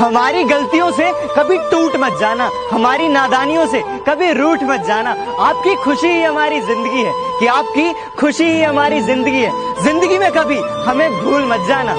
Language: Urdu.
ہماری غلطیوں سے کبھی ٹوٹ مت جانا، ہماری نادانیوں سے کبھی روٹ مت جانا۔ آپ کی خوشی ہی ہماری زندگی ہے، کہ آپ کی خوشی ہی ہماری زندگی ہے۔ زندگی میں کبھی ہمیں بھول مت جانا۔